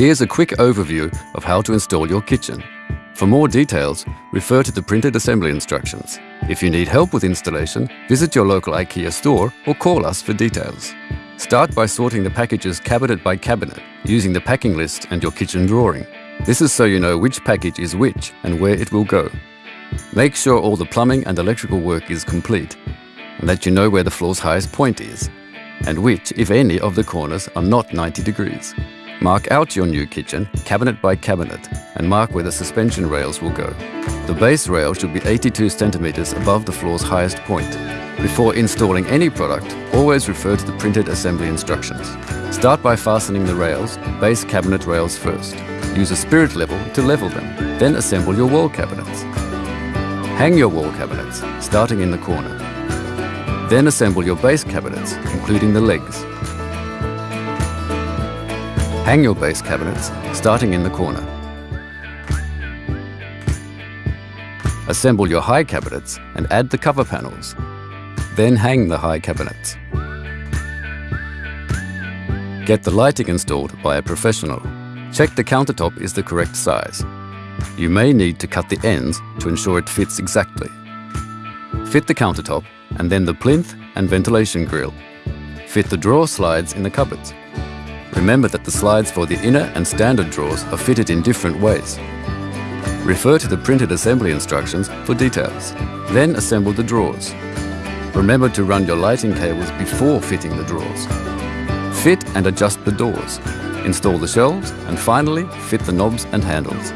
Here's a quick overview of how to install your kitchen. For more details, refer to the printed assembly instructions. If you need help with installation, visit your local IKEA store or call us for details. Start by sorting the packages cabinet by cabinet using the packing list and your kitchen drawing. This is so you know which package is which and where it will go. Make sure all the plumbing and electrical work is complete and that you know where the floor's highest point is and which, if any, of the corners are not 90 degrees. Mark out your new kitchen, cabinet by cabinet, and mark where the suspension rails will go. The base rail should be 82 centimeters above the floor's highest point. Before installing any product, always refer to the printed assembly instructions. Start by fastening the rails, base cabinet rails first. Use a spirit level to level them, then assemble your wall cabinets. Hang your wall cabinets, starting in the corner. Then assemble your base cabinets, including the legs. Hang your base cabinets, starting in the corner. Assemble your high cabinets and add the cover panels. Then hang the high cabinets. Get the lighting installed by a professional. Check the countertop is the correct size. You may need to cut the ends to ensure it fits exactly. Fit the countertop and then the plinth and ventilation grill. Fit the drawer slides in the cupboards. Remember that the slides for the inner and standard drawers are fitted in different ways. Refer to the printed assembly instructions for details. Then assemble the drawers. Remember to run your lighting cables before fitting the drawers. Fit and adjust the doors. Install the shelves and finally fit the knobs and handles.